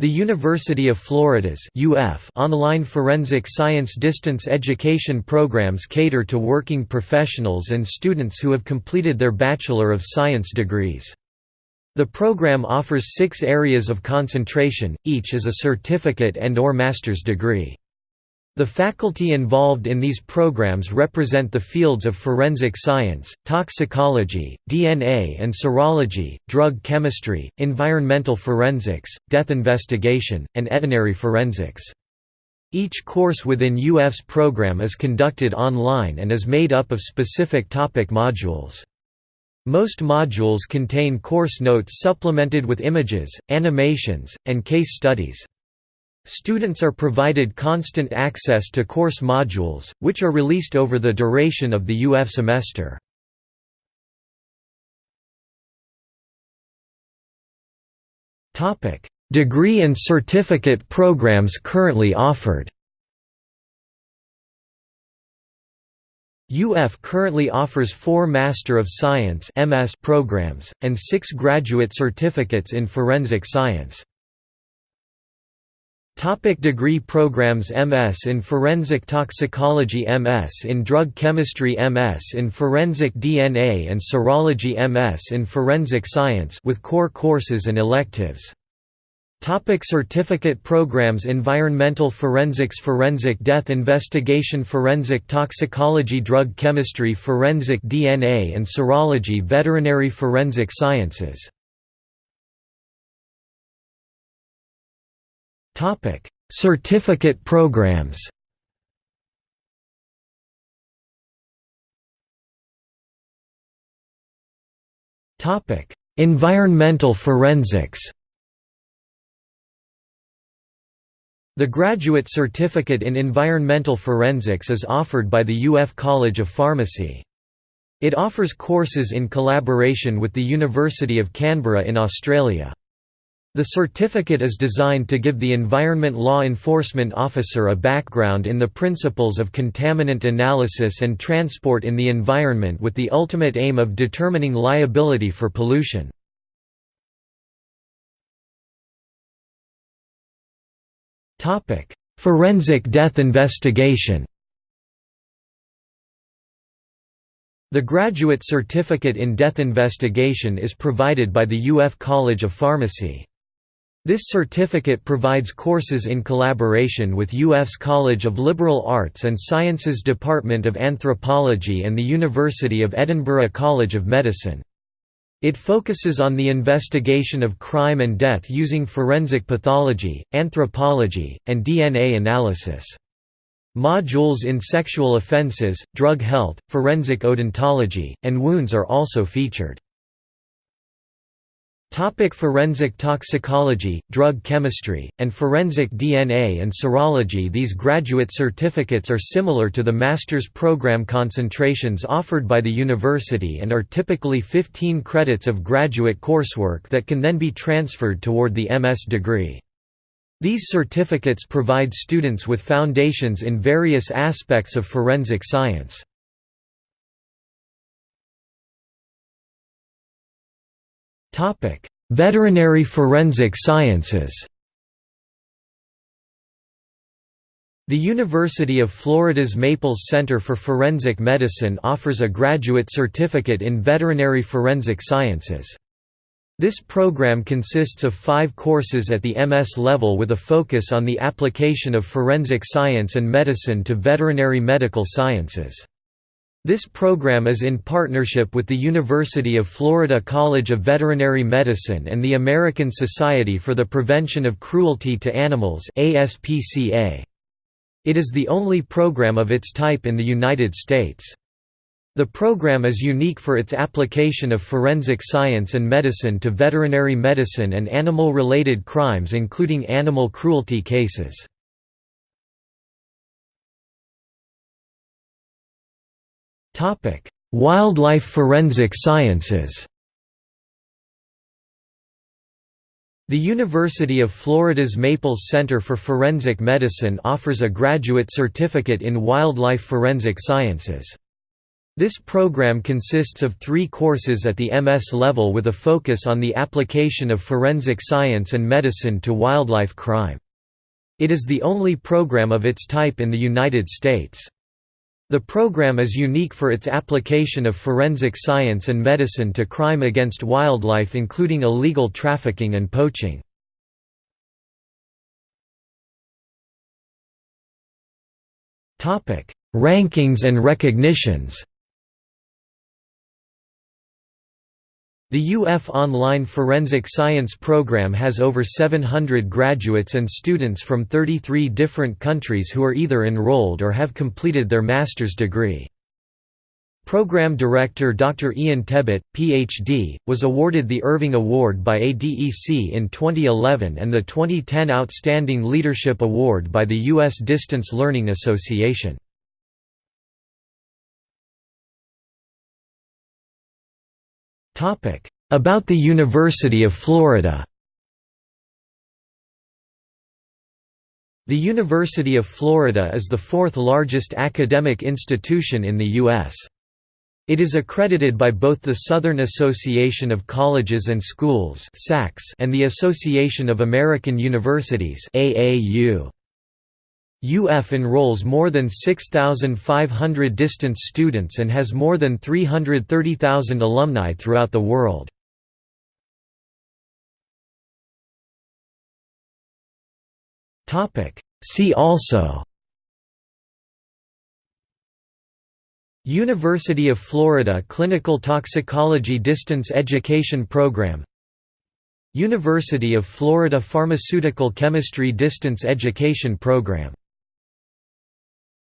The University of Florida's UF online forensic science distance education programs cater to working professionals and students who have completed their Bachelor of Science degrees. The program offers six areas of concentration, each as a certificate and or master's degree. The faculty involved in these programs represent the fields of forensic science, toxicology, DNA and serology, drug chemistry, environmental forensics, death investigation, and veterinary forensics. Each course within UF's program is conducted online and is made up of specific topic modules. Most modules contain course notes supplemented with images, animations, and case studies. Students are provided constant access to course modules, which are released over the duration of the UF semester. Degree and certificate programs currently offered UF currently offers four Master of Science programs, and six graduate certificates in forensic science. Topic degree programs MS in Forensic Toxicology MS in Drug Chemistry MS in Forensic DNA and Serology MS in Forensic Science with core courses and electives. Topic certificate programs Environmental forensics Forensic death investigation Forensic toxicology Drug chemistry Forensic DNA and serology Veterinary forensic sciences Certificate programs. Topic: Environmental forensics. The Graduate Certificate in Environmental Forensics is offered by the UF College of Pharmacy. It offers courses in collaboration with the University of Canberra in Australia. The certificate is designed to give the Environment Law Enforcement Officer a background in the principles of contaminant analysis and transport in the environment with the ultimate aim of determining liability for pollution. Forensic death investigation The Graduate Certificate in Death Investigation is provided by the UF College of Pharmacy. This certificate provides courses in collaboration with UF's College of Liberal Arts and Sciences Department of Anthropology and the University of Edinburgh College of Medicine. It focuses on the investigation of crime and death using forensic pathology, anthropology, and DNA analysis. Modules in sexual offences, drug health, forensic odontology, and wounds are also featured. Topic forensic toxicology, drug chemistry, and forensic DNA and serology These graduate certificates are similar to the master's program concentrations offered by the university and are typically 15 credits of graduate coursework that can then be transferred toward the MS degree. These certificates provide students with foundations in various aspects of forensic science. Topic: Veterinary forensic sciences. The University of Florida's Maples Center for Forensic Medicine offers a graduate certificate in veterinary forensic sciences. This program consists of five courses at the MS level with a focus on the application of forensic science and medicine to veterinary medical sciences. This program is in partnership with the University of Florida College of Veterinary Medicine and the American Society for the Prevention of Cruelty to Animals It is the only program of its type in the United States. The program is unique for its application of forensic science and medicine to veterinary medicine and animal-related crimes including animal cruelty cases. Wildlife forensic sciences The University of Florida's Maples Center for Forensic Medicine offers a graduate certificate in wildlife forensic sciences. This program consists of three courses at the MS level with a focus on the application of forensic science and medicine to wildlife crime. It is the only program of its type in the United States. The program is unique for its application of forensic science and medicine to crime against wildlife including illegal trafficking and poaching. Rankings and recognitions The UF Online Forensic Science program has over 700 graduates and students from 33 different countries who are either enrolled or have completed their master's degree. Program Director Dr. Ian Tebbett, Ph.D., was awarded the Irving Award by ADEC in 2011 and the 2010 Outstanding Leadership Award by the U.S. Distance Learning Association. About the University of Florida The University of Florida is the fourth largest academic institution in the U.S. It is accredited by both the Southern Association of Colleges and Schools and the Association of American Universities AAU. UF enrolls more than 6,500 distance students and has more than 330,000 alumni throughout the world. See also University of Florida Clinical Toxicology Distance Education Program University of Florida Pharmaceutical Chemistry Distance Education Program